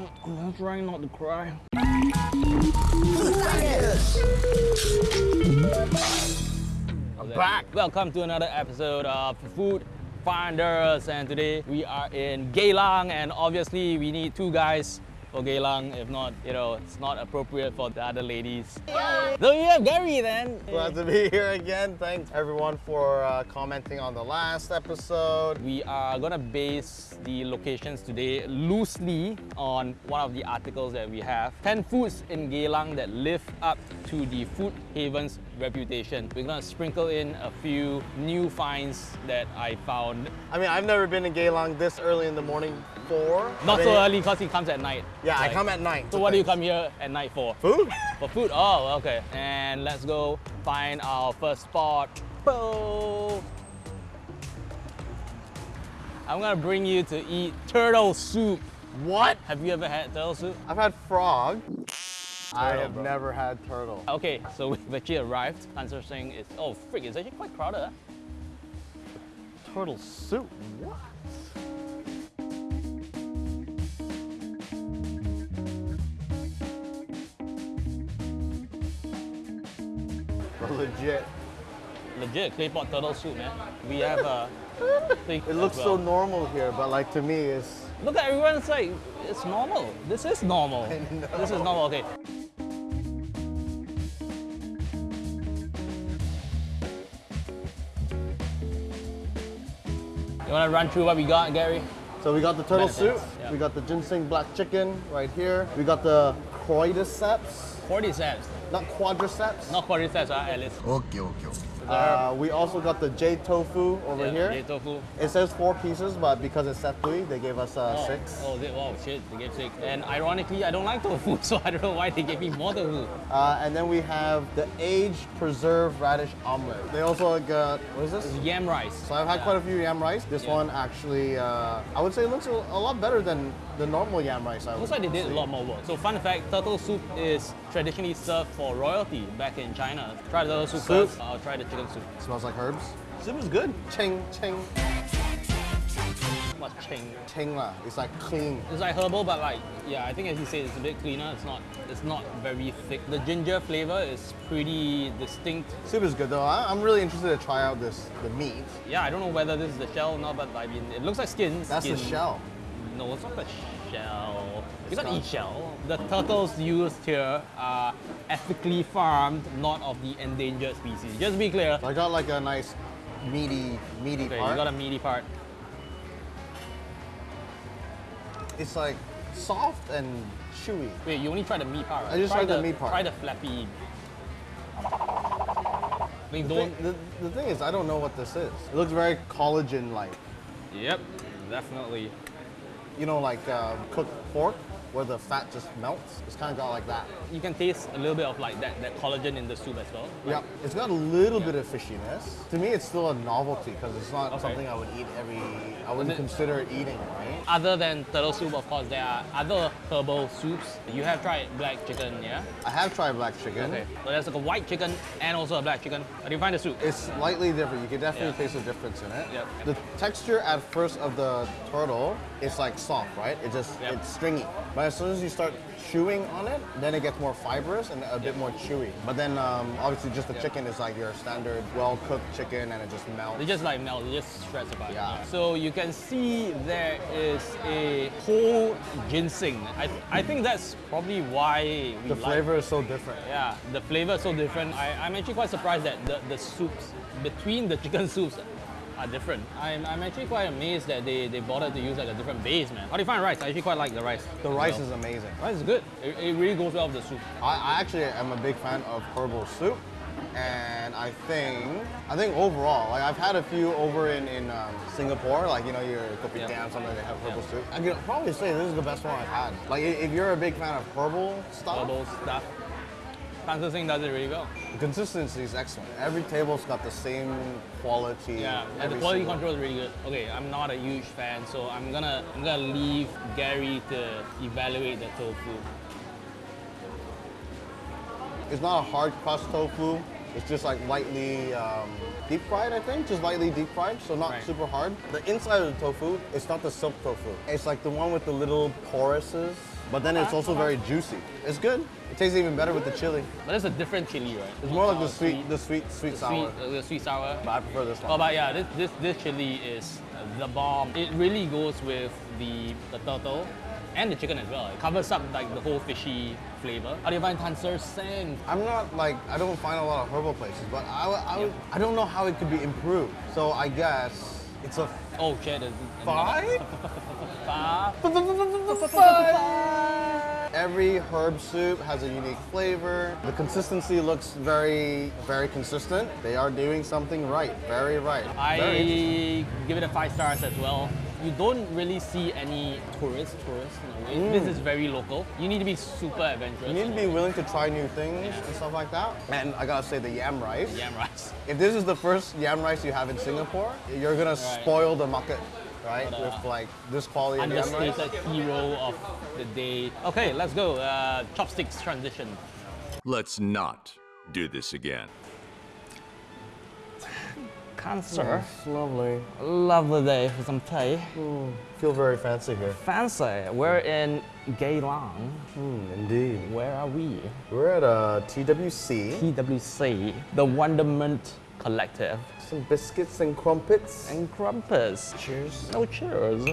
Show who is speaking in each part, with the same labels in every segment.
Speaker 1: I'm trying not to cry.
Speaker 2: Back.
Speaker 1: Welcome to another episode of Food Finders, and today we are in Geylang, and obviously we need two guys for Geylang. If not, you know, it's not appropriate for the other ladies. So you have Gary then.
Speaker 2: Glad to be here again. Thanks everyone for uh, commenting on the last episode.
Speaker 1: We are gonna base the locations today loosely on one of the articles that we have. 10 foods in Geylang that live up to the food haven's reputation. We're gonna sprinkle in a few new finds that I found.
Speaker 2: I mean, I've never been in Geylang this early in the morning for.
Speaker 1: Not so early because he comes at night.
Speaker 2: Yeah, I come at night.
Speaker 1: So what do you come here at night for?
Speaker 2: Food?
Speaker 1: For food? Oh, okay. And let's go find our first spot. I'm gonna bring you to eat turtle soup.
Speaker 2: What?
Speaker 1: Have you ever had turtle soup?
Speaker 2: I've had frog. I have
Speaker 1: bro.
Speaker 2: never had turtle.
Speaker 1: Okay, so we've actually arrived. Answer saying it's oh freak, it's actually quite crowded. huh?
Speaker 2: Turtle soup? What? Legit.
Speaker 1: Legit clay pot turtle soup, man. We have uh, a thing.
Speaker 2: It looks
Speaker 1: as
Speaker 2: so normal here, but like to me, it's
Speaker 1: Look at everyone. It's like it's normal. This is normal. This is normal. Okay. You wanna run through what we got, Gary?
Speaker 2: So we got the turtle
Speaker 1: Benefits,
Speaker 2: soup,
Speaker 1: yeah.
Speaker 2: we got the ginseng black chicken right here, we got the cordyceps,
Speaker 1: Cordyceps,
Speaker 2: not quadriceps.
Speaker 1: not cordyceps, huh, Alice.
Speaker 3: Okay, okay, okay.
Speaker 2: Uh, we also got the J tofu over
Speaker 1: Yeah,
Speaker 2: here.
Speaker 1: Jade tofu.
Speaker 2: It says four pieces, but because it's setui, they gave us uh,
Speaker 1: Oh,
Speaker 2: six.
Speaker 1: Oh, they, wow, shit, they gave six. And ironically, I don't like tofu, so I don't know why they gave me more tofu.
Speaker 2: Uh, and then we have the aged preserved radish omelet. They also got what is
Speaker 1: It's
Speaker 2: this?
Speaker 1: yam rice.
Speaker 2: So I've had
Speaker 1: Yeah.
Speaker 2: quite a few yam rice. This
Speaker 1: Yeah.
Speaker 2: one actually, uh, I would say, looks a, a lot better than the normal yam rice. I
Speaker 1: Looks
Speaker 2: would
Speaker 1: like they did
Speaker 2: say.
Speaker 1: a lot more work. So fun fact, turtle soup is traditionally served for royalty back in China. Try the soup,
Speaker 2: Soup.
Speaker 1: first. I'll try the chicken soup.
Speaker 2: Smells like herbs. Soup is good. Ching ching
Speaker 1: What's ching?
Speaker 2: ching lah. It's like clean.
Speaker 1: It's like herbal, but like yeah, I think as you said, it's a bit cleaner. It's not it's not very thick. The ginger flavor is pretty distinct.
Speaker 2: Soup is good though. I, I'm really interested to try out this the meat.
Speaker 1: Yeah, I don't know whether this is the shell or not, but I mean it looks like skin.
Speaker 2: That's the shell.
Speaker 1: No, it's not the shell. You
Speaker 2: It's not.
Speaker 1: eat shell. The turtles used here are ethically farmed, not of the endangered species. Just to be clear.
Speaker 2: I got like a nice meaty meaty
Speaker 1: Okay,
Speaker 2: part.
Speaker 1: you got a meaty part.
Speaker 2: It's like soft and chewy.
Speaker 1: Wait, you only tried the meat part, right?
Speaker 2: I just
Speaker 1: try
Speaker 2: tried the meat part.
Speaker 1: Try the flappy. I mean,
Speaker 2: The,
Speaker 1: don't.
Speaker 2: thing- the, the thing is, I don't know what this is. It looks very collagen-like.
Speaker 1: Yep, definitely.
Speaker 2: You know, like uh, cooked pork, where the fat just melts. It's kind of got like that.
Speaker 1: You can taste a little bit of like that, that collagen in the soup as well.
Speaker 2: Yeah, it's got a little bit of fishiness. To me, it's still a novelty because it's not
Speaker 1: Okay.
Speaker 2: something I would eat every. I wouldn't consider eating, right?
Speaker 1: Other than turtle soup, of course, there are other herbal soups. You have tried black chicken, yeah?
Speaker 2: I have tried black chicken.
Speaker 1: Okay. So there's like a white chicken and also a black chicken. How do you find the soup?
Speaker 2: It's slightly different. You can definitely
Speaker 1: Yeah.
Speaker 2: taste the difference in it.
Speaker 1: Yep.
Speaker 2: The texture at first of the turtle is like soft, right? It just
Speaker 1: Yep.
Speaker 2: it's stringy. But as soon as you start chewing on it, then it gets more fibrous and a bit more chewy. But then um, obviously just the
Speaker 1: Yep.
Speaker 2: chicken is like your standard well-cooked chicken and it just melts.
Speaker 1: It just like melts, they just shreds apart.
Speaker 2: Yeah.
Speaker 1: So you can see there is a whole ginseng. I, I think that's probably why we
Speaker 2: the
Speaker 1: like-
Speaker 2: flavor is so different.
Speaker 1: Yeah, the flavor is so different. I, I'm actually quite surprised that the, the soups between the chicken soups are different. I'm, I'm actually quite amazed that they, they bothered to use like a different base, man. How do you find rice? I actually quite like the rice.
Speaker 2: The rice
Speaker 1: well.
Speaker 2: is amazing.
Speaker 1: rice is good. It, it really goes well with the soup.
Speaker 2: I, I actually am a big fan of herbal soup, and I think I think overall, like I've had a few over in in um, Singapore, like you know your kopitiam,
Speaker 1: Yeah.
Speaker 2: something they have herbal
Speaker 1: Yeah.
Speaker 2: soup. I can probably say this is the best one I've had. Like if you're a big fan of herbal stuff,
Speaker 1: Herbal stuff. Singh does it really well.
Speaker 2: consistency is excellent. Every table's got the same quality.
Speaker 1: Yeah, and the quality control is really good. Okay, I'm not a huge fan, so I'm gonna I'm gonna leave Gary to evaluate the tofu.
Speaker 2: It's not a hard crust tofu. It's just like lightly um, deep fried, I think, just lightly deep fried, so not
Speaker 1: Right.
Speaker 2: super hard. The inside of the tofu, it's not the silk tofu. It's like the one with the little poruses. But then it's also very juicy. It's good. It tastes even better with the chili.
Speaker 1: But it's a different chili, right?
Speaker 2: It's more like the
Speaker 1: Uh,
Speaker 2: sweet, the sweet, sweet sour.
Speaker 1: sweet, the sweet sour.
Speaker 2: But I prefer this
Speaker 1: Oh,
Speaker 2: one.
Speaker 1: but yeah, this, this, this chili is the bomb. It really goes with the, the turtle and the chicken as well. It covers up like the whole fishy flavor. How do you find Tan Ser Seng?
Speaker 2: I'm not like I don't find a lot of herbal places, but I, I, I don't know how it could be improved. So I guess it's a
Speaker 1: Oh shit,
Speaker 2: five.
Speaker 1: Five.
Speaker 2: Every herb soup has a unique flavor. The consistency looks very, very consistent. They are doing something right, very right. Very.
Speaker 1: I give it a five stars as well. You don't really see any tourists, tourists in a way. This is very local. You need to be super adventurous.
Speaker 2: You need to be willing to try new things and stuff like that. And I gotta say, the yam rice.
Speaker 1: Yam rice.
Speaker 2: If this is the first yam rice you have in Singapore, you're gonna spoil the market, right?
Speaker 1: But, uh,
Speaker 2: With like this quality of yam rice.
Speaker 1: Understated hero of the day. Okay, let's go. Uh, chopsticks transition.
Speaker 3: Let's not do this again.
Speaker 1: Cancer.
Speaker 2: It's lovely.
Speaker 1: Lovely day for some tea.
Speaker 2: Feel very fancy here.
Speaker 1: Fancy. We're in Geylang.
Speaker 2: Hmm, indeed.
Speaker 1: Where are we?
Speaker 2: We're at uh, TWC.
Speaker 1: TWC, the Wonderment Collective.
Speaker 2: Some biscuits and crumpets.
Speaker 1: And crumpets.
Speaker 2: cheers
Speaker 1: No cheers.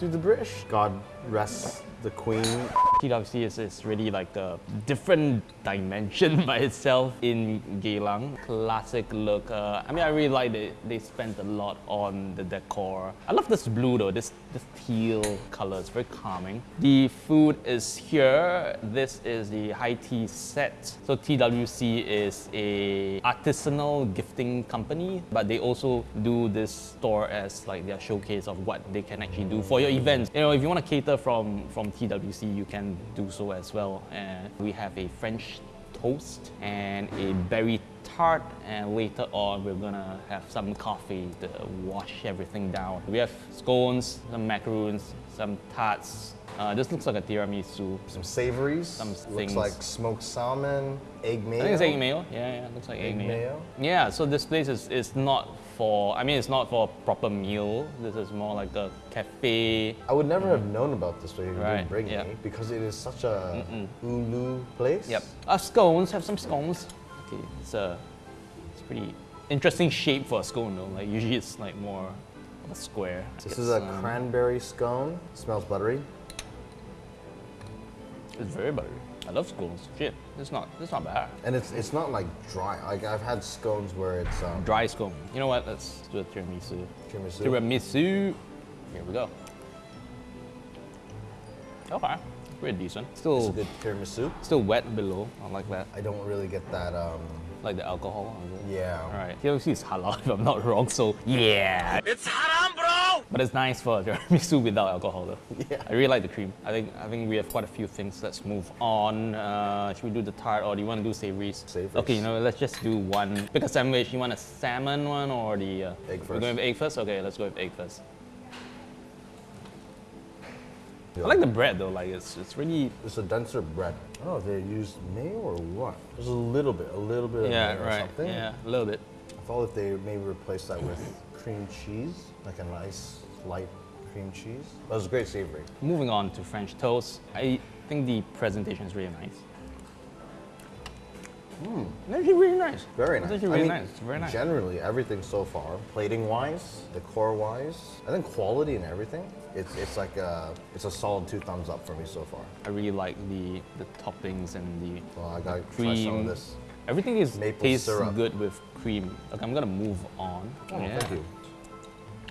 Speaker 2: to the British. God rest the Queen.
Speaker 1: TWC is, is really like a different dimension by itself in Geylang. Classic look. Uh, I mean, I really like that they spent a lot on the decor. I love this blue though, this, this teal color. It's very calming. The food is here. This is the high tea set. So TWC is a artisanal gifting company, but they also do this store as like their showcase of what they can actually do for your events. You know, if you want to cater from from TWC, you can do so as well. And we have a French toast and a berry tart and later on we're gonna have some coffee to wash everything down. We have scones, some macaroons, some tarts. Uh, this looks like a tiramisu.
Speaker 2: Some savories.
Speaker 1: Some things.
Speaker 2: Looks like smoked salmon, egg mayo.
Speaker 1: I think it's egg mayo. Yeah, yeah, looks like egg,
Speaker 2: Egg
Speaker 1: mayo.
Speaker 2: mayo?
Speaker 1: Yeah, so this place is, is not for, I mean, it's not for a proper meal. This is more like a cafe.
Speaker 2: I would never have known about this place if you
Speaker 1: Right,
Speaker 2: didn't bring
Speaker 1: yeah.
Speaker 2: me because it is such a ulu place.
Speaker 1: Yep. Uh, scones, have some scones. Okay, it's a, it's pretty interesting shape for a scone though. Like usually it's like more of a square.
Speaker 2: This is a
Speaker 1: some-
Speaker 2: cranberry scone. Smells buttery.
Speaker 1: It's very buttery. I love scones. Shit, it's not, it's not bad.
Speaker 2: And it's it's not like dry. Like I've had scones where it's um,
Speaker 1: Dry scone. You know what? Let's do a tiramisu.
Speaker 2: tiramisu.
Speaker 1: Tiramisu. Here we go. Okay, pretty decent.
Speaker 2: It's a
Speaker 1: Still,
Speaker 2: good tiramisu.
Speaker 1: still wet below. I like that.
Speaker 2: I don't really get that. Um,
Speaker 1: Like the alcohol.
Speaker 2: yeah.
Speaker 1: All right. TLC is halal if I'm not wrong. So yeah. It's haram, bro. But it's nice for tiramisu without alcohol though.
Speaker 2: Yeah.
Speaker 1: I really like the cream. I think I think we have quite a few things. Let's move on. Uh, should we do the tart or do you want to do savories?
Speaker 2: Savories.
Speaker 1: Okay, you know, let's just do one. Pick a sandwich. You want a salmon one or the uh,
Speaker 2: Egg
Speaker 1: We're going with egg first. Okay, let's go with egg first. I like the bread though. Like it's it's really
Speaker 2: It's a denser bread. I don't know if they used mayo or what. There's a little bit, a little bit of
Speaker 1: yeah
Speaker 2: mayo or
Speaker 1: right
Speaker 2: something.
Speaker 1: yeah a little bit.
Speaker 2: I thought if they maybe replaced that with cream cheese, like a nice light cream cheese. That was a great savory.
Speaker 1: Moving on to French toast. I think the presentation is really nice. It's actually really nice.
Speaker 2: Hmm. Very
Speaker 1: It's
Speaker 2: nice.
Speaker 1: actually
Speaker 2: I mean,
Speaker 1: nice. It's very nice.
Speaker 2: Generally, everything so far, plating wise, decor wise, I think quality and everything. It's it's like a it's a solid two thumbs up for me so far.
Speaker 1: I really like the the toppings and the
Speaker 2: Well, I gotta
Speaker 1: the
Speaker 2: try some of
Speaker 1: cream.
Speaker 2: this.
Speaker 1: Everything is
Speaker 2: Maple
Speaker 1: tastes
Speaker 2: syrup.
Speaker 1: good with cream. Okay, I'm gonna move on.
Speaker 2: Oh, thank you.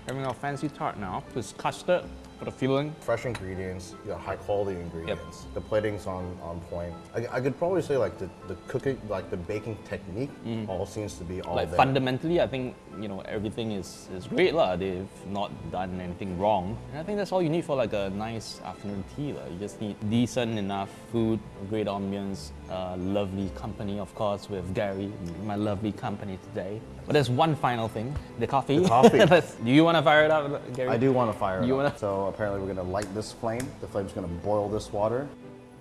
Speaker 1: Having our fancy tart now. It's custard for the feeling.
Speaker 2: Fresh ingredients, you got high quality ingredients. The plating's on, on point. I, I could probably say like the, the cooking, like the baking technique, all seems to be all
Speaker 1: Mm. like
Speaker 2: there.
Speaker 1: fundamentally, I think you know everything is, is great lah. They've not done anything wrong, and I think that's all you need for like a nice afternoon tea lah. You just need decent enough food, great ambience, uh, lovely company, of course, with Gary, my lovely company today. But there's one final thing: the coffee.
Speaker 2: The coffee.
Speaker 1: Do you want to fire it up, Gary?
Speaker 2: I do want to fire it
Speaker 1: You
Speaker 2: up.
Speaker 1: wanna-
Speaker 2: So apparently we're gonna light this flame. The flame's gonna boil this water.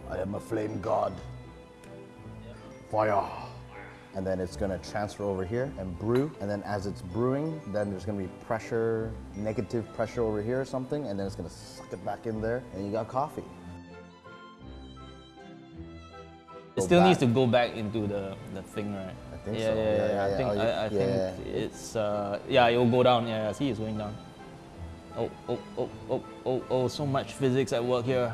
Speaker 2: I am a flame god. Fire. And then it's gonna transfer over here and brew. And then as it's brewing, then there's gonna be pressure, negative pressure over here or something. And then it's gonna suck it back in there and you got coffee.
Speaker 1: It still needs to go back into the, the thing, right?
Speaker 2: I think
Speaker 1: yeah,
Speaker 2: so.
Speaker 1: Yeah,
Speaker 2: Yeah,
Speaker 1: yeah,
Speaker 2: yeah,
Speaker 1: I
Speaker 2: yeah.
Speaker 1: think,
Speaker 2: Oh,
Speaker 1: I, I think
Speaker 2: yeah.
Speaker 1: it's, uh, yeah, it will go down. Yeah, yeah, see, it's going down. Oh, oh, oh, oh, oh, oh, so much physics at work here.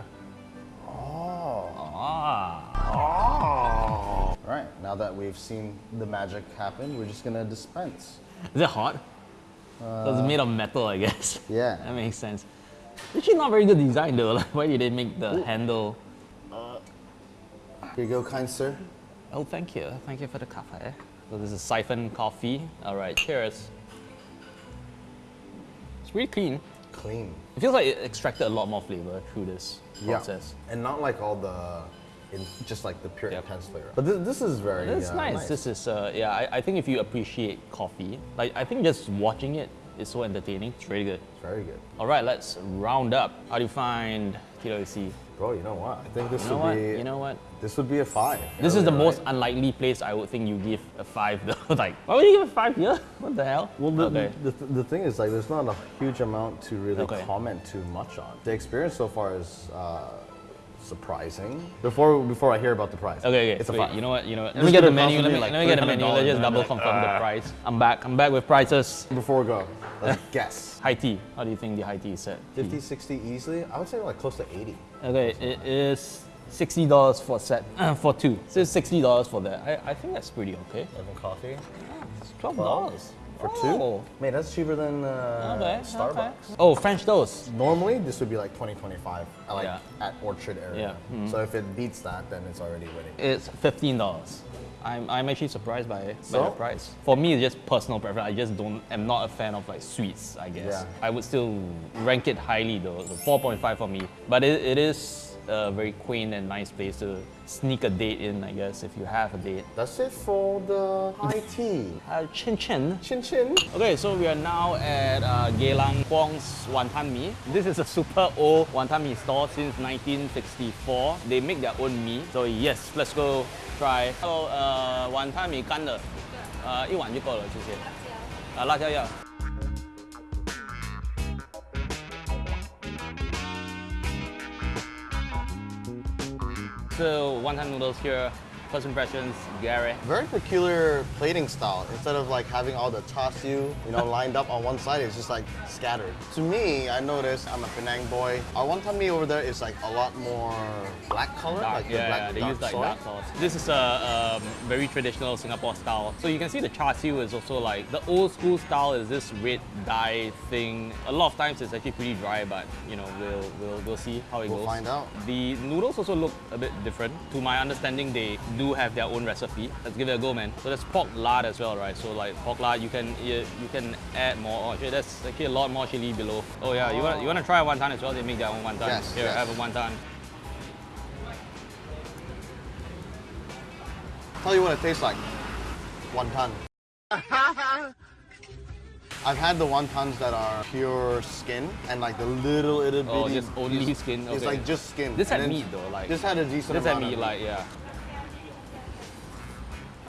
Speaker 2: Oh.
Speaker 1: Ah.
Speaker 2: Oh. All right. Now that we've seen the magic happen, we're just gonna dispense.
Speaker 1: Is it hot? so it's made of metal, I guess.
Speaker 2: Uh, Yeah.
Speaker 1: That makes sense. Actually, not very good design though. Like, why did they make the handle?
Speaker 2: Here you go, kind sir.
Speaker 1: Oh, thank you. Thank you for the coffee. So this is siphon coffee. All right, cheers. It's really clean.
Speaker 2: Clean.
Speaker 1: It feels like it extracted a lot more flavor through this process.
Speaker 2: And not like all the, in, just like the pure
Speaker 1: Yep.
Speaker 2: intense flavor. But this, this is very.
Speaker 1: It's
Speaker 2: uh,
Speaker 1: nice. This is, uh, yeah, I, I think if you appreciate coffee, like I think just watching it is so entertaining. It's really good.
Speaker 2: It's very good.
Speaker 1: All right, let's round up. How do you find TWC?
Speaker 2: Bro, you know what? I think this
Speaker 1: You know
Speaker 2: would
Speaker 1: what?
Speaker 2: be.
Speaker 1: You know what?
Speaker 2: This would be a five.
Speaker 1: This is the
Speaker 2: Yeah,
Speaker 1: most unlikely place I would think you give a five though. like, why would you give a five here? What the hell?
Speaker 2: Well, the,
Speaker 1: okay.
Speaker 2: the, the thing is, like, there's not a huge amount to really
Speaker 1: Okay.
Speaker 2: comment too much on. The experience so far is uh, surprising. Before before I hear about the price,
Speaker 1: Okay, okay.
Speaker 2: it's a
Speaker 1: wait,
Speaker 2: five.
Speaker 1: You know what? You know what? Let
Speaker 2: This
Speaker 1: me get the menu. Let
Speaker 2: me
Speaker 1: me,
Speaker 2: like
Speaker 1: let me get the menu. Let's just double
Speaker 2: I'm like,
Speaker 1: confirm the price. I'm back. I'm back with prices.
Speaker 2: Before we go, let's guess.
Speaker 1: High tea. How do you think the high tea is set?
Speaker 2: 50, 60 easily. I would say like close to 80.
Speaker 1: Okay, it is sixty dollars for set for two. So it's sixty dollars for that. I, I think that's pretty okay.
Speaker 2: Even coffee
Speaker 1: It's twelve dollars
Speaker 2: for two. Man, that's cheaper than uh,
Speaker 1: Okay,
Speaker 2: Starbucks.
Speaker 1: okay. Oh, French toast.
Speaker 2: Normally, this would be like 20, 25, uh, like
Speaker 1: Yeah.
Speaker 2: at Orchard area.
Speaker 1: Yeah, mm-hmm.
Speaker 2: So if it beats that, then it's already winning.
Speaker 1: It's fifteen dollars. I'm, I'm actually surprised by, by
Speaker 2: So?
Speaker 1: the price. For me, it's just personal preference. I just don't. am not a fan of like sweets. I guess
Speaker 2: Yeah.
Speaker 1: I would still rank it highly though. So 4.5 for me. But it, it is a very quaint and nice place to sneak a date in. I guess if you have a date.
Speaker 2: That's it for the high tea.
Speaker 1: Uh, chin chin.
Speaker 2: Chin chin.
Speaker 1: Okay, so we are now at uh, Geylang Kwong's Wanton Mee. This is a super old Wanton Mee store since 1964. They make their own mee. So yes, let's go try. Hello, 呃，碗汤米干的，呃，一碗就够了，谢谢。啊，辣椒要。 So wonton noodles here. First impressions, Gary.
Speaker 2: Very peculiar plating style. Instead of like having all the char siu, you know, lined up on one side, it's just like scattered. To me, I noticed I'm a Penang boy. Our wonton mee over there is like a lot more black color,
Speaker 1: Dark,
Speaker 2: like the
Speaker 1: yeah,
Speaker 2: black
Speaker 1: yeah, they
Speaker 2: dark
Speaker 1: use like
Speaker 2: soy.
Speaker 1: dark sauce. This is a um, very traditional Singapore style. So you can see the char siu is also like the old school style is this red dye thing. A lot of times it's actually pretty dry, but you know we'll we'll, we'll see how it
Speaker 2: We'll
Speaker 1: goes.
Speaker 2: find out.
Speaker 1: The noodles also look a bit different. To my understanding, they do have their own recipe. Let's give it a go, man. So there's pork lard as well, right? So like pork lard, you can you, you can add more. Oh, actually, there's actually a lot more chili below. Oh yeah, you want you want to try a wonton as well? They make their own wonton.
Speaker 2: Yes,
Speaker 1: Here,
Speaker 2: yes.
Speaker 1: have a wonton.
Speaker 2: Tell you what it tastes like. Wonton. I've had the wontons that are pure skin and like the little itty oh, bitty.
Speaker 1: Oh, just only skin,
Speaker 2: It's like just skin.
Speaker 1: This had meat though, like
Speaker 2: This had a decent
Speaker 1: This had meat, like yeah.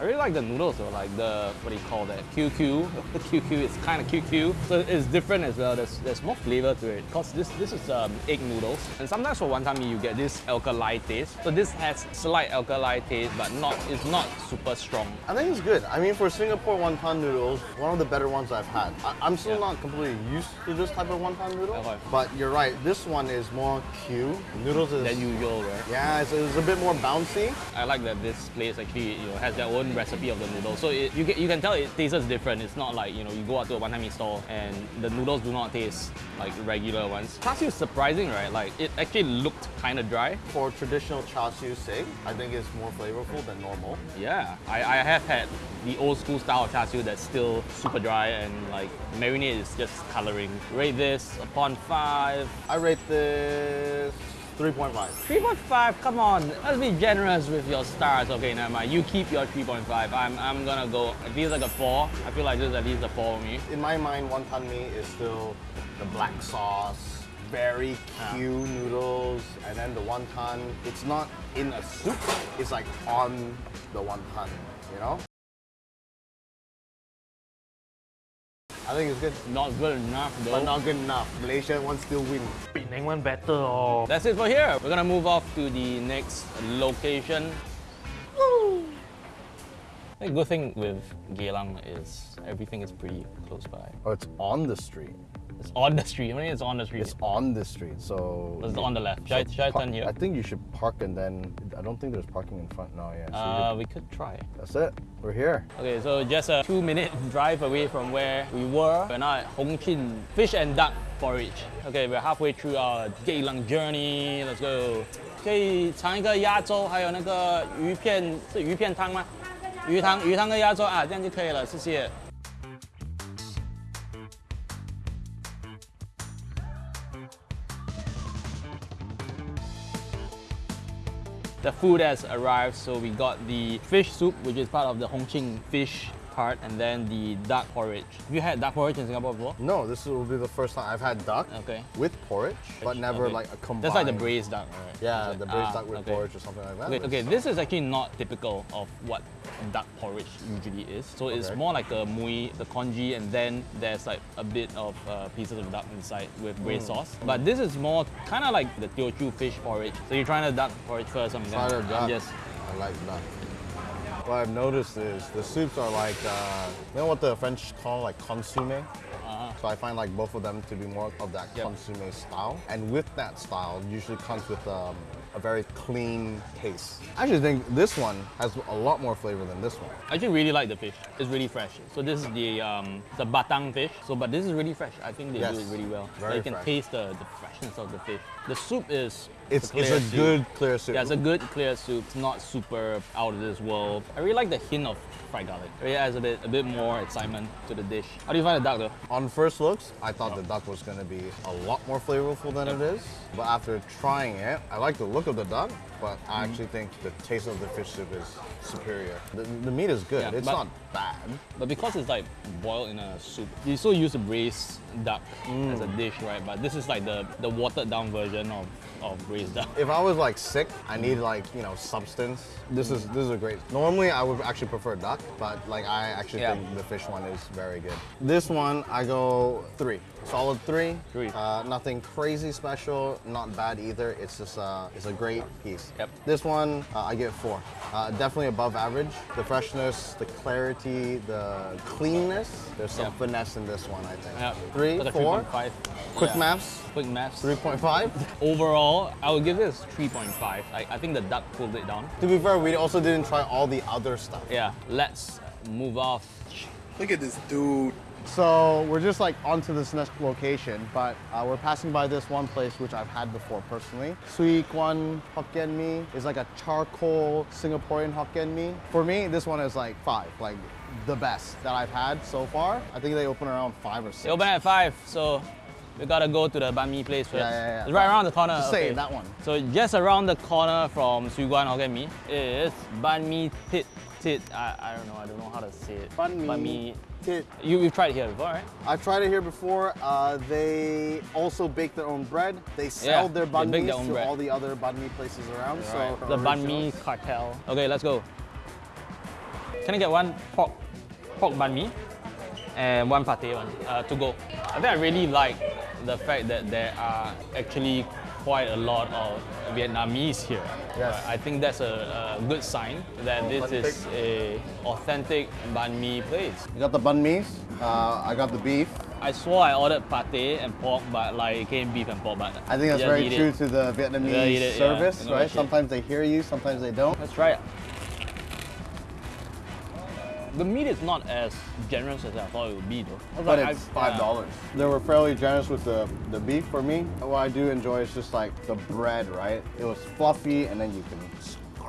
Speaker 1: I really like the noodles though, like the what do you call that? QQ. The QQ is kind of QQ, so it's different as well. There's there's more flavor to it. Cause this this is um, egg noodles, and sometimes for wonton mee you get this alkali taste. So this has slight alkali taste, but not it's not super strong.
Speaker 2: I think it's good. I mean, for Singapore wonton noodles, one of the better ones I've had. I, I'm still
Speaker 1: Yeah.
Speaker 2: not completely used to this type of wonton noodle,
Speaker 1: Okay.
Speaker 2: but you're right. This one is more Q. Noodles is
Speaker 1: Than usual, right?
Speaker 2: yeah, it's, it's a bit more bouncy.
Speaker 1: I like that this place actually you know has their own recipe of the noodles. So it, you, get, you can tell it tastes different. It's not like you know you go out to a wonton mee store and the noodles do not taste like regular ones. Char siu is surprising, right? Like it actually looked kind of dry.
Speaker 2: For traditional char siu sake, I think it's more flavorful than normal.
Speaker 1: Yeah, I, I have had the old school style of char siu that's still super dry and like marinade is just coloring. Rate this upon five.
Speaker 2: I rate this 3.5.
Speaker 1: 3.5, come on, let's be generous with your stars. Okay, never mind. You keep your 3.5. I'm, I'm gonna go, it feels like a 4. I feel like this is at least a 4 for me.
Speaker 2: In my mind, wonton mee is still the black sauce, very ah. Q noodles, and then the wonton. It's not in a soup. It's like on the wonton. You know. I think it's good.
Speaker 1: Not good enough though.
Speaker 2: But not good enough. Malaysia one still win.
Speaker 4: Penang one better oh.
Speaker 1: That's it for here. We're gonna move off to the next location. The good thing with Geylang is everything is pretty close by.
Speaker 2: Oh, it's on the street.
Speaker 1: It's on the street. I mean it's on the street?
Speaker 2: It's on the street, so...
Speaker 1: It's on the left. Should, so I, should I turn here?
Speaker 2: I think you should park and then... I don't think there's parking in front now, yeah. So
Speaker 1: uh, we could try.
Speaker 2: That's it. We're here.
Speaker 1: Okay, so just a two-minute drive away from where we were. We're now at Hong Chin Fish and Duck Porridge. Okay, we're halfway through our Geylang journey. Let's go. 可以尝一个鸭粥，还有那个鱼片是鱼片汤吗？鱼汤、鱼汤跟鸭粥啊，这样就可以了，谢谢。The food has arrived, so we got the fish soup, which is part of the Hongqing fish part, and then the duck porridge. Have you had duck porridge in Singapore before?
Speaker 2: No, this will be the first time I've had duck
Speaker 1: Okay.
Speaker 2: with porridge, but never
Speaker 1: Okay.
Speaker 2: like a combined.
Speaker 1: That's like the braised duck, right?
Speaker 2: Yeah,
Speaker 1: it?
Speaker 2: the braised
Speaker 1: Ah,
Speaker 2: duck with
Speaker 1: okay.
Speaker 2: porridge or something like that.
Speaker 1: Okay, okay, this is actually not typical of what duck porridge usually is. So it's more like a mui, the congee, and then there's like a bit of uh, pieces of duck inside with braised
Speaker 2: Mm.
Speaker 1: sauce. But this is more kind of like the Teochew fish porridge. So you're trying the duck porridge first. I'm gonna I'm
Speaker 2: duck.
Speaker 1: just
Speaker 2: I like duck. What I've noticed is the soups are like, uh, you know what the French call like consomme?
Speaker 1: uh,
Speaker 2: So I find like both of them to be more of that
Speaker 1: Yep.
Speaker 2: consomme style. And with that style, usually comes with um, a very clean taste. I actually think this one has a lot more flavor than this one.
Speaker 1: I actually really like the fish. It's really fresh. So this is the um, the batang fish. So but this is really fresh. I think they
Speaker 2: Yes.
Speaker 1: do it really well.
Speaker 2: Very
Speaker 1: like you can
Speaker 2: fresh.
Speaker 1: taste the, the freshness of the fish. The soup is
Speaker 2: It's, it's a
Speaker 1: soup.
Speaker 2: good clear soup.
Speaker 1: Yeah, it's a good clear soup. It's not super out of this world. I really like the hint of fried garlic. It really adds a bit a bit more excitement to the dish. How do you find the duck though?
Speaker 2: On first looks, I thought the duck was gonna be a lot more flavorful than it is. But after trying it, I like the look of the duck, but. I actually think the taste of the fish soup is superior. The, the meat is good.
Speaker 1: Yeah,
Speaker 2: it's
Speaker 1: but-
Speaker 2: not bad.
Speaker 1: But because it's like boiled in a soup, you still use the braised duck as
Speaker 2: Mm.
Speaker 1: a dish, right? But this is like the, the watered down version of, of braised duck.
Speaker 2: If I was like sick, I need like you know substance. This is this is a great. Normally I would actually prefer duck, but like I actually
Speaker 1: Yeah.
Speaker 2: think the fish one is very good. This one I go three, solid three.
Speaker 1: Three.
Speaker 2: Uh, nothing crazy special, not bad either. It's just uh, it's a great piece.
Speaker 1: Yep.
Speaker 2: This one uh, I give four. Uh, definitely above average. The freshness, the clarity, the cleanness. There's some
Speaker 1: Yep.
Speaker 2: finesse in this one, I think.
Speaker 1: Yeah.
Speaker 2: Three,
Speaker 1: Like
Speaker 2: four.
Speaker 1: 3.5.
Speaker 2: Quick
Speaker 1: Yeah.
Speaker 2: maths.
Speaker 1: Quick maths.
Speaker 2: Three point five.
Speaker 1: Overall, I would give this 3.5. I, I think the duck pulled it down.
Speaker 2: To be fair, we also didn't try all the other stuff.
Speaker 1: Yeah, let's move off.
Speaker 4: Look at this dude.
Speaker 2: So we're just like onto this next location, but uh, we're passing by this one place which I've had before personally. Swee Guan Hokkien Mee is like a charcoal Singaporean Hokkien Mee. For me, this one is like five, like the best that I've had so far. I think they open around five or six.
Speaker 1: They open at 5, so we gotta go to the banh mi place first.
Speaker 2: Yeah, yeah, yeah.
Speaker 1: It's right around the corner.
Speaker 2: Just say that one.
Speaker 1: So just around the corner from Swee Guan Hokkien Mee is Banh Mi Tit Tit. I, I don't know, I don't know how to say it.
Speaker 2: Banh mi.
Speaker 1: Banh Mi.
Speaker 2: Tit.
Speaker 1: You, you've tried it here before, right?
Speaker 2: I've tried it here before. Uh, they also bake their own bread. They sell
Speaker 1: Yeah,
Speaker 2: their banh
Speaker 1: bake
Speaker 2: mis
Speaker 1: their own
Speaker 2: to
Speaker 1: bread.
Speaker 2: all the other banh mi places around. So
Speaker 1: The Banh Mi cartel. Okay, let's go. Can I get one pork, pork banh mi and one pate one uh, to go? I think I really like the fact that there are actually quite a lot of Vietnamese here.
Speaker 2: Yes.
Speaker 1: Uh, I think that's a, a good sign that this is a authentic banh mi place.
Speaker 2: You got the banh mis. Uh, I got the beef.
Speaker 1: I swore I ordered pate and pork, but like it came beef and pork. But
Speaker 2: I think that's very true
Speaker 1: It.
Speaker 2: to the Vietnamese
Speaker 1: it,
Speaker 2: service,
Speaker 1: know
Speaker 2: right? Sometimes they hear you, sometimes they don't.
Speaker 1: Let's try it. The meat is not as generous as I thought it would be, though.
Speaker 2: But
Speaker 1: like,
Speaker 2: it's
Speaker 1: I-
Speaker 2: five
Speaker 1: yeah.
Speaker 2: dollars. They were fairly generous with the, the beef for me. What I do enjoy is just like the bread, right? It was fluffy and then you can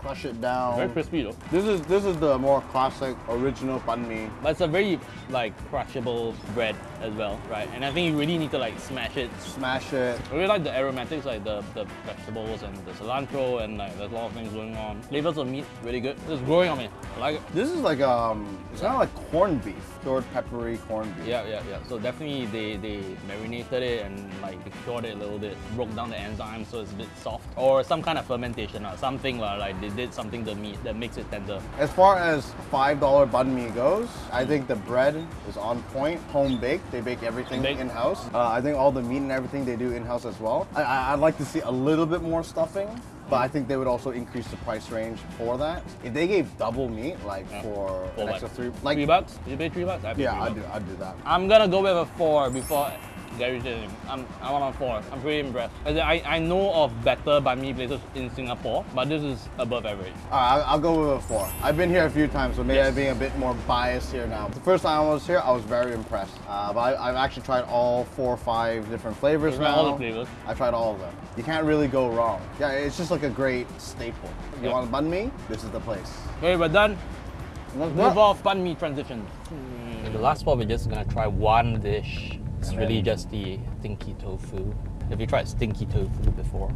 Speaker 2: crush it down.
Speaker 1: Very crispy though.
Speaker 2: This is this is the more classic original banh mi.
Speaker 1: But it's a very like crushable bread as well, right? And I think you really need to like smash it.
Speaker 2: Smash it.
Speaker 1: I really like the aromatics, like the, the vegetables and the cilantro, and like there's a lot of things going on. Flavors of meat, really good. It's growing on me. I like it.
Speaker 2: This is like um, it's kind of like corned beef, cured peppery corned beef.
Speaker 1: Yeah, yeah, yeah. So definitely they, they marinated it and like cured it a little bit, broke down the enzymes so it's a bit soft. Or some kind of fermentation or something like they did something to the meat that makes it tender.
Speaker 2: As far as five dollar banh mi goes, I think the bread is on point, home baked. They bake everything
Speaker 1: Bake-
Speaker 2: in house. Uh, I think all the meat and everything they do in house as well. I, I, I'd like to see a little bit more stuffing, but I think they would also increase the price range for that. If they gave double meat, like for
Speaker 1: For
Speaker 2: an extra three, like
Speaker 1: three bucks? You pay three bucks? I
Speaker 2: yeah,
Speaker 1: bucks.
Speaker 2: do, I'd do that.
Speaker 1: I'm gonna go with a four before Gary did. I'm, I want a four. I'm pretty impressed. I, I know of better banh mi places in Singapore, but this is above average.
Speaker 2: All right, I'll, I'll go with a four. I've been here a few times, so maybe
Speaker 1: Yes.
Speaker 2: I'm being a bit more biased here now. The first time I was here, I was very impressed. Uh, but I, I've actually tried all four or five different flavors
Speaker 1: tried
Speaker 2: now.
Speaker 1: all the flavors?
Speaker 2: I tried all of them. You can't really go wrong. Yeah, it's just like a great staple. You
Speaker 1: Yeah.
Speaker 2: want banh mi? This is the place.
Speaker 1: Okay, we're done.
Speaker 2: Let's
Speaker 1: Move off banh mi transition. The last spot, we're just gonna try one dish. It's
Speaker 2: And
Speaker 1: really
Speaker 2: then-
Speaker 1: just the stinky tofu. Have you tried stinky tofu before?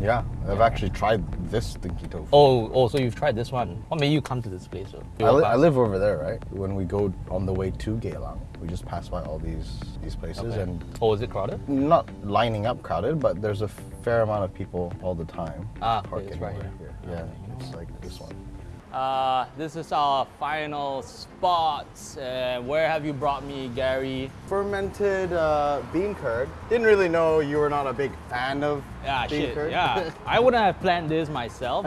Speaker 2: Yeah, I've actually tried this stinky tofu.
Speaker 1: Oh, oh, so you've tried this one. What made you come to this place? though?
Speaker 2: I, li- I live over there, right? When we go on the way to Geylang, we just pass by all these these places
Speaker 1: Okay.
Speaker 2: and
Speaker 1: Oh, is it crowded?
Speaker 2: not lining up crowded, but there's a fair amount of people all the time.
Speaker 1: Ah,
Speaker 2: parking
Speaker 1: it's right
Speaker 2: over
Speaker 1: here.
Speaker 2: Yeah, it's like this one.
Speaker 1: Uh, this is our final spot. Uh, where have you brought me, Gary?
Speaker 2: Fermented uh, bean curd. Didn't really know you were not a big fan of
Speaker 1: Yeah,
Speaker 2: bean
Speaker 1: shit.
Speaker 2: curd.
Speaker 1: Yeah, I wouldn't have planned this myself.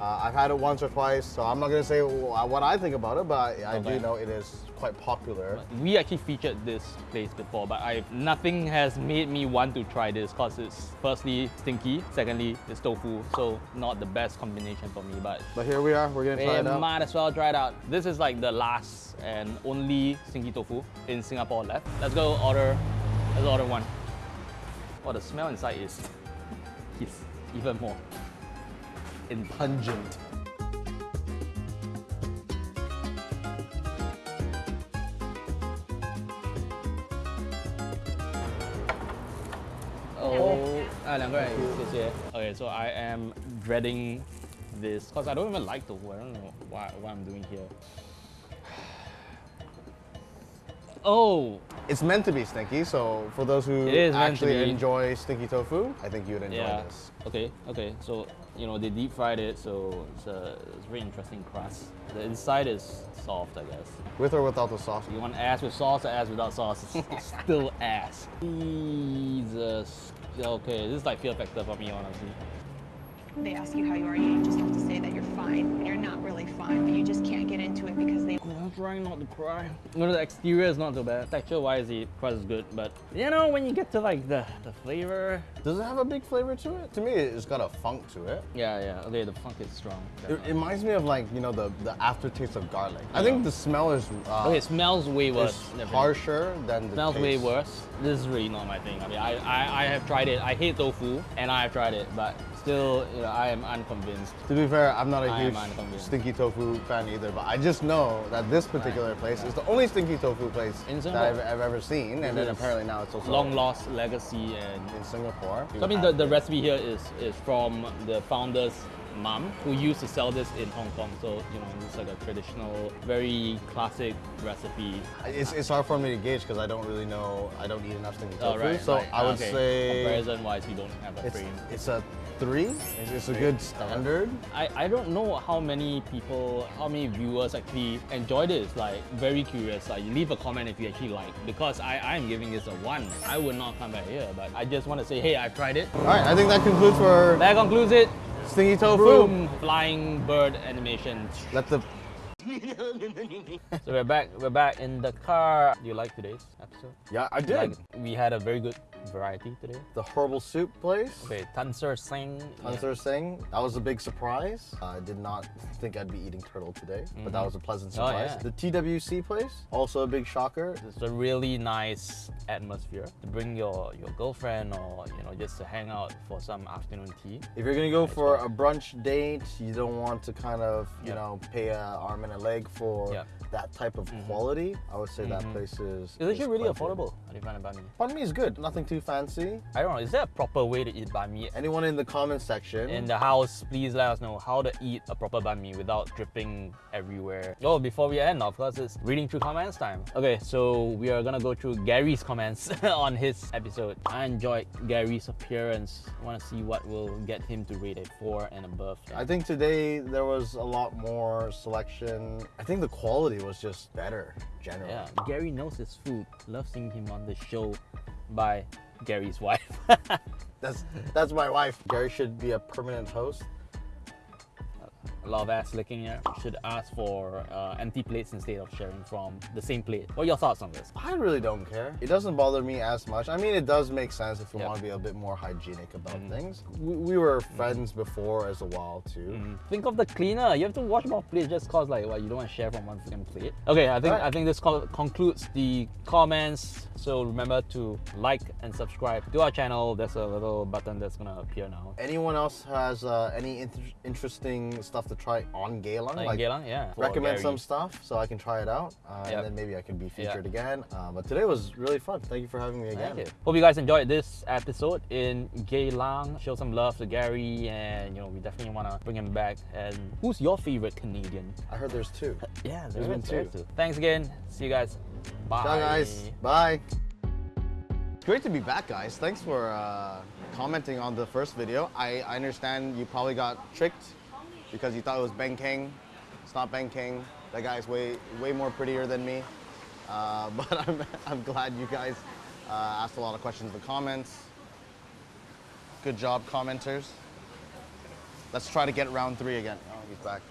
Speaker 2: Uh, I've had it once or twice, so I'm not gonna say what I think about it, but I, I
Speaker 1: Okay.
Speaker 2: do know it is quite popular.
Speaker 1: We actually featured this place before, but I nothing has made me want to try this because it's firstly stinky, secondly it's tofu, so not the best combination for me. But
Speaker 2: But here we are. We're gonna try it out.
Speaker 1: might as well try it out. This is like the last and only stinky tofu in Singapore left. Let's go order. Let's order one. Oh, the smell inside is is even more and pungent. Oh, ah, okay, so I am dreading this because I don't even like the. I don't know why, what I'm doing here. Oh!
Speaker 2: It's meant to be stinky, so for those who actually enjoy stinky tofu, I think you would enjoy
Speaker 1: yeah.
Speaker 2: this.
Speaker 1: Okay, okay, so you know they deep fried it, so it's a it's very interesting crust. The inside is soft, I guess.
Speaker 2: With or without the sauce.
Speaker 1: You want ass with sauce or ass without sauce? It's still ass. Jesus. Okay, this is like fear factor for me, honestly.
Speaker 5: They ask you how you are, you just have to say that you're fine. And you're not really fine, but you just can't get into it because they
Speaker 1: I'm trying not to cry. You know, the exterior is not so bad. Texture-wise, the quite is good, but you know, when you get to like the, the flavor,
Speaker 2: Does it have a big flavor to it? To me, it's got a funk to it.
Speaker 1: yeah, yeah. Okay, the funk is strong.
Speaker 2: It, it reminds me of like you know the the aftertaste of garlic. I think the smell is uh,
Speaker 1: okay, it smells way worse.
Speaker 2: is harsher than the
Speaker 1: smells way worse. This is really not my thing. I mean, I, I, I have tried it. I hate tofu, and I have tried it, but still, you know, I am unconvinced.
Speaker 2: To be fair, I'm not a
Speaker 1: I
Speaker 2: huge stinky tofu fan either, but I just know that this particular place is the only stinky tofu place
Speaker 1: In
Speaker 2: that
Speaker 1: Singapore.
Speaker 2: I've, I've ever seen, and then apparently now it's also
Speaker 1: Long lost legacy and
Speaker 2: in Singapore.
Speaker 1: So I mean, the, the recipe here is, is from the founder's mom who used to sell this in Hong Kong. So, you know, it's like a traditional, very classic recipe.
Speaker 2: It's, it's hard for me to gauge because I don't really know. I don't eat enough stinky oh, tofu,
Speaker 1: Oh, right,
Speaker 2: so
Speaker 1: right.
Speaker 2: I would
Speaker 1: Okay.
Speaker 2: say
Speaker 1: Comparison wise, you don't have a
Speaker 2: it's,
Speaker 1: frame.
Speaker 2: it's a three. It's, it's a good standard.
Speaker 1: I, I don't know how many people, how many viewers actually enjoy this. Like, very curious. Like, leave a comment if you actually like. Because I, I'm giving this a one. I would not come back here, but I just want to say, hey, I've tried it.
Speaker 2: All right, I think that concludes for
Speaker 1: That concludes it.
Speaker 2: stinky tofu.
Speaker 1: Boom! Flying bird animation.
Speaker 2: Let the
Speaker 1: So we're back. We're back in the car. Do you like today's episode?
Speaker 2: yeah, I did
Speaker 1: Like, we had a very good variety today.
Speaker 2: the herbal soup place.
Speaker 1: Okay, Tan Ser Singh.
Speaker 2: Hunter Singh. That was a big surprise. I did not think I'd be eating turtle today, but that mm-hmm. was a pleasant surprise.
Speaker 1: Oh,
Speaker 2: surprise.
Speaker 1: yeah.
Speaker 2: The TWC place, also a big shocker.
Speaker 1: It's a really nice atmosphere to bring your, your girlfriend or you know just to hang out for some afternoon tea.
Speaker 2: If you're gonna go for a brunch date, you don't want to kind of, you
Speaker 1: Yep.
Speaker 2: know, pay a arm and a leg for
Speaker 1: Yep.
Speaker 2: that type of mm-hmm. quality. I would say that mm-hmm. place is.
Speaker 1: It's actually really affordable. How do you find the banh mi?
Speaker 2: Banh mi is good. Nothing too fancy.
Speaker 1: I don't know. Is there a proper way to eat banh mi?
Speaker 2: Anyone in the comment section?
Speaker 1: In the house, please let us know how to eat a proper banh mi without dripping everywhere. Oh, before we end, of course, it's reading through comments time. Okay, so we are gonna go through Gary's comments on his episode. I enjoyed Gary's appearance. I wanna see what will get him to rate a 4 and above.
Speaker 2: I think today there was a lot more selection. I think the quality was just better, generally.
Speaker 1: Yeah, Gary knows his food. Love seeing him on the show by Gary's wife.
Speaker 2: That's that's my wife. Gary should be a permanent host.
Speaker 1: A lot of ass licking here. Should ask for uh, empty plates instead of sharing from the same plate. What are your thoughts on this?
Speaker 2: I really don't care. It doesn't bother me as much. I mean, it does make sense if you
Speaker 1: Yep.
Speaker 2: want to be a bit more hygienic about
Speaker 1: Mhm.
Speaker 2: things. We, we were friends before as a while too.
Speaker 1: Think of the cleaner. You have to wash more plates just cause like what you don't want to share from one freaking plate. Okay, I think
Speaker 2: Right.
Speaker 1: I think this co- concludes the comments. So remember to like and subscribe to our channel. There's a little button that's gonna appear now.
Speaker 2: Anyone else has uh, any inter- interesting stuff to try on Geylang?
Speaker 1: Like, Geylang, yeah.
Speaker 2: recommend
Speaker 1: Gary.
Speaker 2: some stuff so I can try it out, uh,
Speaker 1: Yep.
Speaker 2: and then maybe I can be featured again. Uh, but today was really fun. Thank you for having me again.
Speaker 1: Hope you guys enjoyed this episode in Geylang. Show some love to Gary, and you know we definitely want to bring him back. And who's your favorite Canadian?
Speaker 2: I heard there's two.
Speaker 1: Yeah,
Speaker 2: There's been
Speaker 1: there
Speaker 2: two.
Speaker 1: Thanks again. See you guys. Bye.
Speaker 2: Ciao, guys. Bye. Great to be back, guys. Thanks for uh, commenting on the first video. I, I understand you probably got tricked because you thought it was Ben King. It's not Ben King. That guy's way way more prettier than me. Uh, but I'm, I'm glad you guys uh, asked a lot of questions in the comments. Good job, commenters. Let's try to get round three again. Oh, he's back.